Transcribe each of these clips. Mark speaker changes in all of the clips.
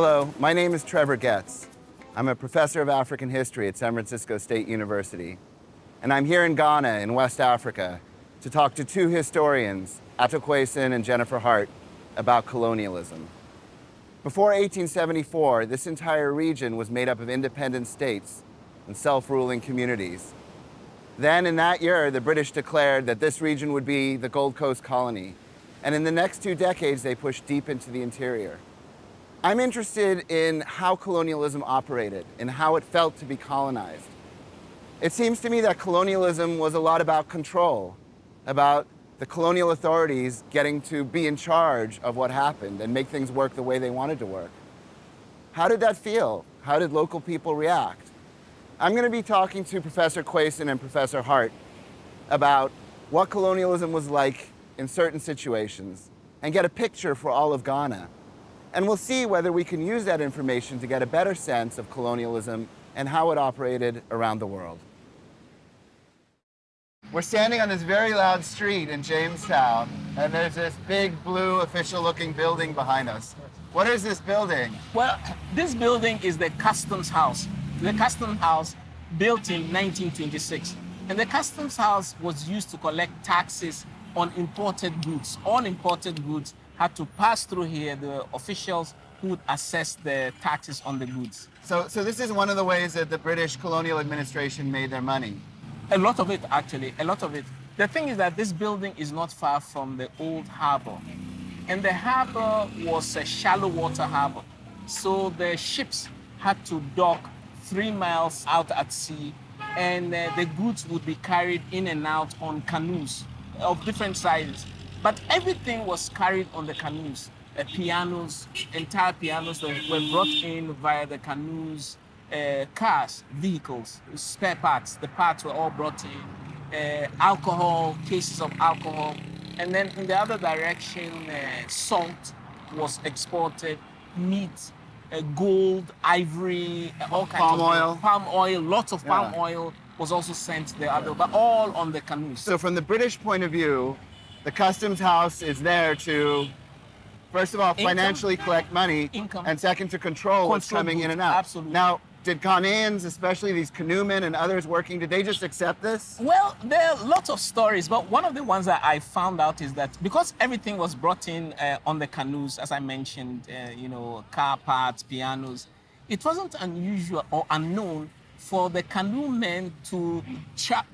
Speaker 1: Hello, my name is Trevor Getz. I'm a professor of African history at San Francisco State University. And I'm here in Ghana in West Africa to talk to two historians, Ato Quayson and Jennifer Hart, about colonialism. Before 1874, this entire region was made up of independent states and self-ruling communities. Then in that year, the British declared that this region would be the Gold Coast colony. And in the next two decades, they pushed deep into the interior. I'm interested in how colonialism operated and how it felt to be colonized. It seems to me that colonialism was a lot about control, about the colonial authorities getting to be in charge of what happened and make things work the way they wanted to work. How did that feel? How did local people react? I'm going to be talking to Professor Quayson and Professor Hart about what colonialism was like in certain situations and get a picture for all of Ghana. And we'll see whether we can use that information to get a better sense of colonialism and how it operated around the world. We're standing on this very loud street in Jamestown, and there's this big blue official looking building behind us. What is this building?
Speaker 2: Well, this building is the Customs House. The Customs House built in 1926. And the Customs House was used to collect taxes on imported goods. All imported goods had to pass through here, the officials who would assess the taxes on the goods.
Speaker 1: So, so this is one of the ways that the British colonial administration made their money.
Speaker 2: A lot of it, actually, a lot of it. The thing is that this building is not far from the old harbor. And the harbor was a shallow water harbor. So the ships had to dock three miles out at sea, and uh, the goods would be carried in and out on canoes of different sizes. But everything was carried on the canoes. Uh, pianos, entire pianos were, were brought in via the canoes, uh, cars, vehicles, spare parts. The parts were all brought in. Uh, alcohol, cases of alcohol. And then in the other direction, uh, salt was exported, meat, uh, gold, ivory, uh, all kinds
Speaker 1: palm
Speaker 2: of
Speaker 1: oil.
Speaker 2: palm oil, lots of palm
Speaker 1: Yeah.
Speaker 2: oil was also sent the other, but all on the canoes.
Speaker 1: So from the British point of view, the customs house is there to, first of all,
Speaker 2: Income.
Speaker 1: financially collect money,
Speaker 2: Income.
Speaker 1: and second to control what's
Speaker 2: Control
Speaker 1: coming in and out.
Speaker 2: absolutely.
Speaker 1: Now, did Ghanaians, especially these canoemen and others working, did they just accept this?
Speaker 2: Well, there are lots of stories, but one of the ones that I found out is that because everything was brought in uh, on the canoes, as I mentioned, uh, you know, car parts, pianos, it wasn't unusual or unknown for the canoe men to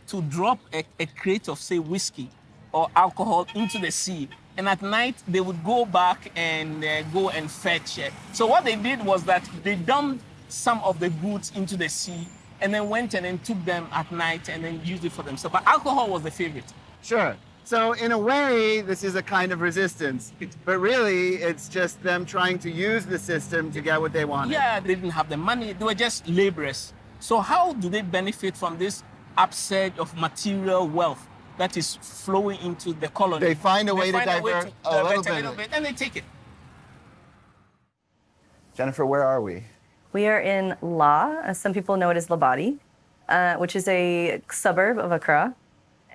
Speaker 2: to drop a, a crate of, say, whiskey or alcohol into the sea. And at night, they would go back and uh, go and fetch it. So what they did was that they dumped some of the goods into the sea and then went and then took them at night and then used it for themselves. But alcohol was the favorite.
Speaker 1: Sure. So in a way, this is a kind of resistance, but really, it's just them trying to use the system to get what they wanted.
Speaker 2: Yeah, they didn't have the money. They were just laborers. So how do they benefit from this upsurge of material wealth that is flowing into the colony?
Speaker 1: They find a way to
Speaker 2: find
Speaker 1: divert a
Speaker 2: divert
Speaker 1: little bit.
Speaker 2: and they take it.
Speaker 1: Jennifer, where are we?
Speaker 3: We are in La, as some people know it as Labadi, uh, which is a suburb of Accra.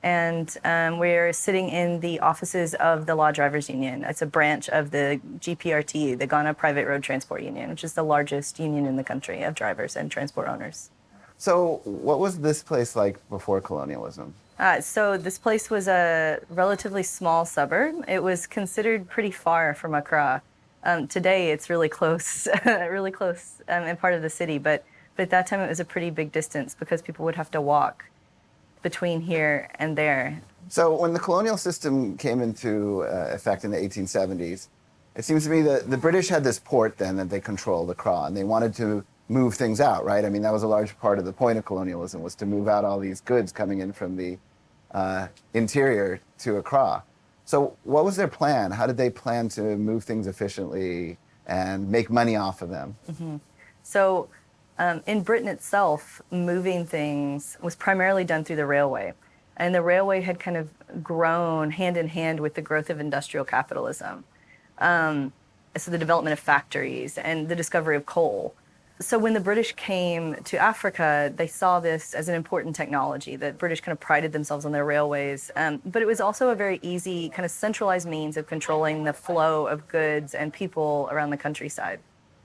Speaker 3: And um, we're sitting in the offices of the La Drivers Union. It's a branch of the GPRT, the Ghana Private Road Transport Union, which is the largest union in the country of drivers and transport owners.
Speaker 1: So, what was this place like before colonialism?
Speaker 3: Uh, so this place was a relatively small suburb. It was considered pretty far from Accra. Um, today, it's really close, really close, um, and part of the city. But but at that time, it was a pretty big distance because people would have to walk between here and there.
Speaker 1: So, when the colonial system came into uh, effect in the 1870s, it seems to me that the British had this port then that they controlled, Accra, and they wanted to move things out, right? I mean, that was a large part of the point of colonialism was to move out all these goods coming in from the uh, interior to Accra. So, what was their plan? How did they plan to move things efficiently and make money off of them?
Speaker 3: So um, in Britain itself, moving things was primarily done through the railway. And the railway had kind of grown hand in hand with the growth of industrial capitalism. Um, so the development of factories and the discovery of coal. So when the British came to Africa, they saw this as an important technology. The British kind of prided themselves on their railways, um, but it was also a very easy, kind of centralized means of controlling the flow of goods and people around the countryside.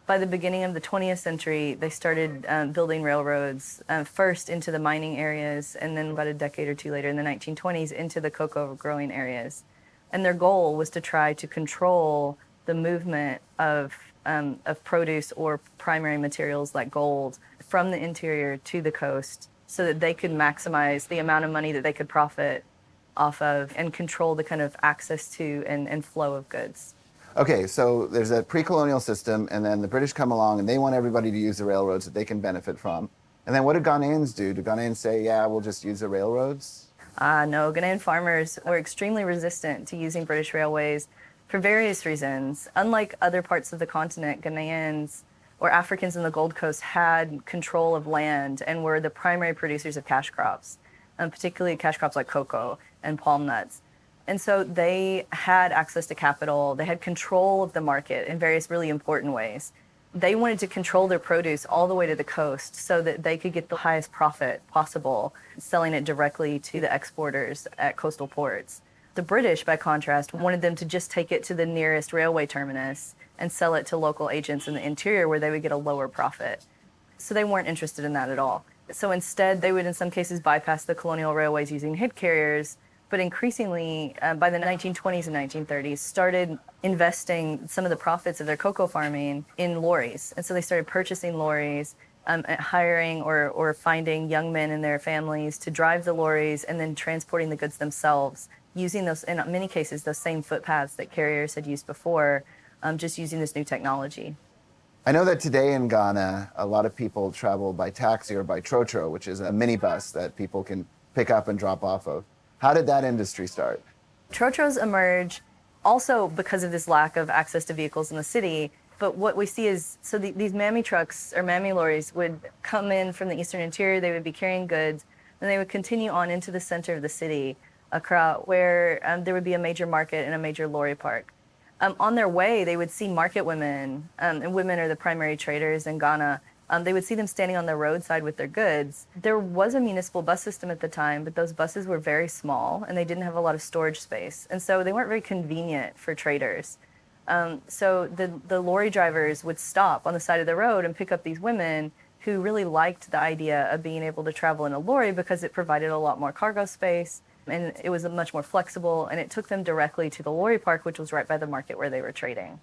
Speaker 3: by the beginning of the 20th century, they started um, building railroads uh, first into the mining areas, and then about a decade or two later, in the 1920s, into the cocoa growing areas. And their goal was to try to control the movement of, um, of produce or primary materials like gold from the interior to the coast so that they could maximize the amount of money that they could profit off of and control the kind of access to and, and flow of goods.
Speaker 1: Okay, so there's a pre-colonial system, and then the British come along, and they want everybody to use the railroads that they can benefit from. And then what did Ghanaians do? Did Ghanaians say, yeah, we'll just use the railroads?
Speaker 3: Uh, no, Ghanaian farmers were extremely resistant to using British railways for various reasons. Unlike other parts of the continent, Ghanaians or Africans in the Gold Coast had control of land and were the primary producers of cash crops, um, particularly cash crops like cocoa and palm nuts. And so they had access to capital, they had control of the market in various really important ways. They wanted to control their produce all the way to the coast so that they could get the highest profit possible selling it directly to the exporters at coastal ports. The British, by contrast, wanted them to just take it to the nearest railway terminus and sell it to local agents in the interior where they would get a lower profit. So they weren't interested in that at all. So instead, they would, in some cases, bypass the colonial railways using hid carriers but increasingly uh, by the 1920s and 1930s started investing some of the profits of their cocoa farming in lorries and so they started purchasing lorries um, hiring or, or finding young men and their families to drive the lorries and then transporting the goods themselves using those in many cases those same footpaths that carriers had used before um, just using this new technology
Speaker 1: I know that today in Ghana, a lot of people travel by taxi or by trotro, which is a minibus that people can pick up and drop off of. How did that industry start?
Speaker 3: Trotros emerge also because of this lack of access to vehicles in the city. But what we see is so the, these mammy trucks or mammy lorries would come in from the eastern interior, they would be carrying goods, and they would continue on into the center of the city, Accra, where um, there would be a major market and a major lorry park. Um, on their way, they would see market women, um, and women are the primary traders in Ghana um, they would see them standing on the roadside with their goods. There was a municipal bus system at the time, but those buses were very small and they didn't have a lot of storage space. And so they weren't very convenient for traders. Um, so the, the lorry drivers would stop on the side of the road and pick up these women who really liked the idea of being able to travel in a lorry because it provided a lot more cargo space and it was much more flexible and it took them directly to the lorry park, which was right by the market where they were trading.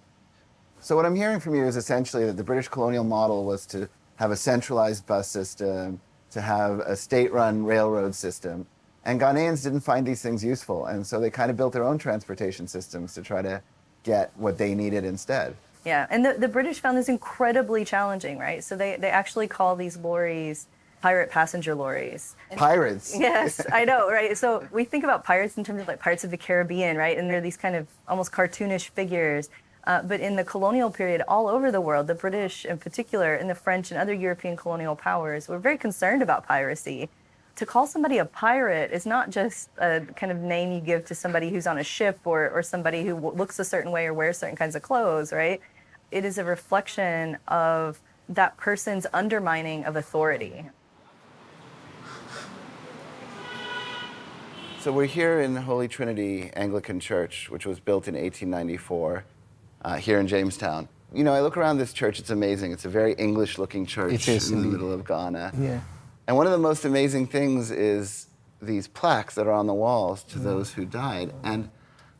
Speaker 1: So what I'm hearing from you is essentially that the British colonial model was to have a centralized bus system, to have a state-run railroad system. And Ghanaians didn't find these things useful, and so they kind of built their own transportation systems to try to get what they needed instead.
Speaker 3: Yeah, and the, the British found this incredibly challenging, right? So they, they actually call these lorries pirate passenger lorries.
Speaker 1: Pirates.
Speaker 3: yes, I know, right? So we think about pirates in terms of like Pirates of the Caribbean, right? And they're these kind of almost cartoonish figures. Uh, but in the colonial period, all over the world, the British in particular, and the French and other European colonial powers were very concerned about piracy. To call somebody a pirate is not just a kind of name you give to somebody who's on a ship or, or somebody who looks a certain way or wears certain kinds of clothes, right? It is a reflection of that person's undermining of authority.
Speaker 1: So we're here in Holy Trinity Anglican Church, which was built in 1894 uh, here in Jamestown. You know, I look around this church, it's amazing. It's a very English looking church in the middle of Ghana.
Speaker 4: Yeah.
Speaker 1: And one of the most amazing things is these plaques that are on the walls to those who died. And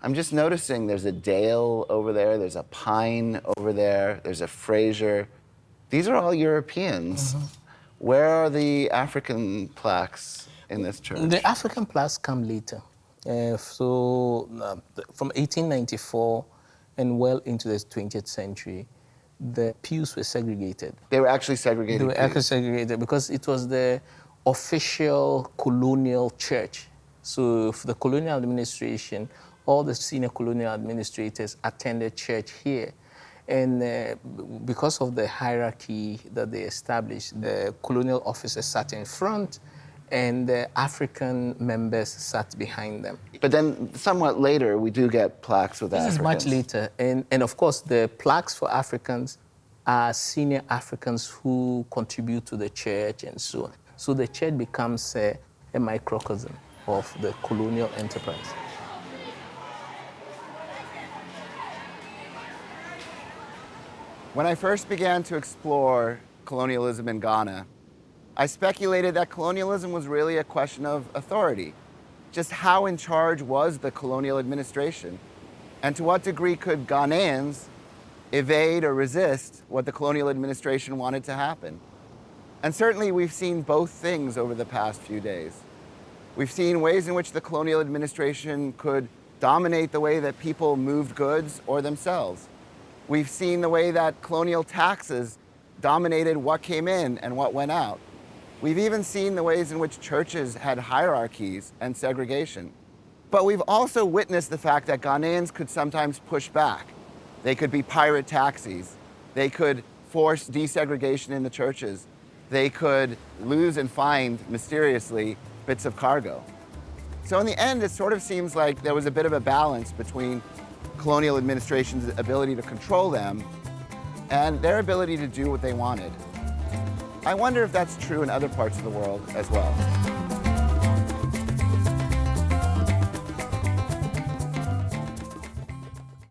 Speaker 1: I'm just noticing there's a dale over there, there's a pine over there, there's a Fraser. These are all Europeans. Mm-hmm. Where are the African plaques in this church?
Speaker 4: The African plaques come later. Uh, so uh, from 1894 and well into the 20th century, the pews were segregated.
Speaker 1: They were actually segregated.
Speaker 4: They were pews. actually segregated because it was the official colonial church. So for the colonial administration, all the senior colonial administrators attended church here. And uh, because of the hierarchy that they established, the colonial officers sat in front, and the African members sat behind them.
Speaker 1: But then, somewhat later, we do get plaques with
Speaker 4: this
Speaker 1: Africans.
Speaker 4: This is much later. And, and of course, the plaques for Africans are senior Africans who contribute to the church and so on. So the church becomes a, a microcosm of the colonial enterprise.
Speaker 1: When I first began to explore colonialism in Ghana, I speculated that colonialism was really a question of authority. Just how in charge was the colonial administration? And to what degree could Ghanaians evade or resist what the colonial administration wanted to happen? And certainly we've seen both things over the past few days. We've seen ways in which the colonial administration could dominate the way that people moved goods or themselves. We've seen the way that colonial taxes dominated what came in and what went out. We've even seen the ways in which churches had hierarchies and segregation. But we've also witnessed the fact that Ghanaians could sometimes push back. They could be pirate taxis. They could force desegregation in the churches. They could lose and find, mysteriously, bits of cargo. So in the end, it sort of seems like there was a bit of a balance between colonial administration's ability to control them and their ability to do what they wanted. I wonder if that's true in other parts of the world as well.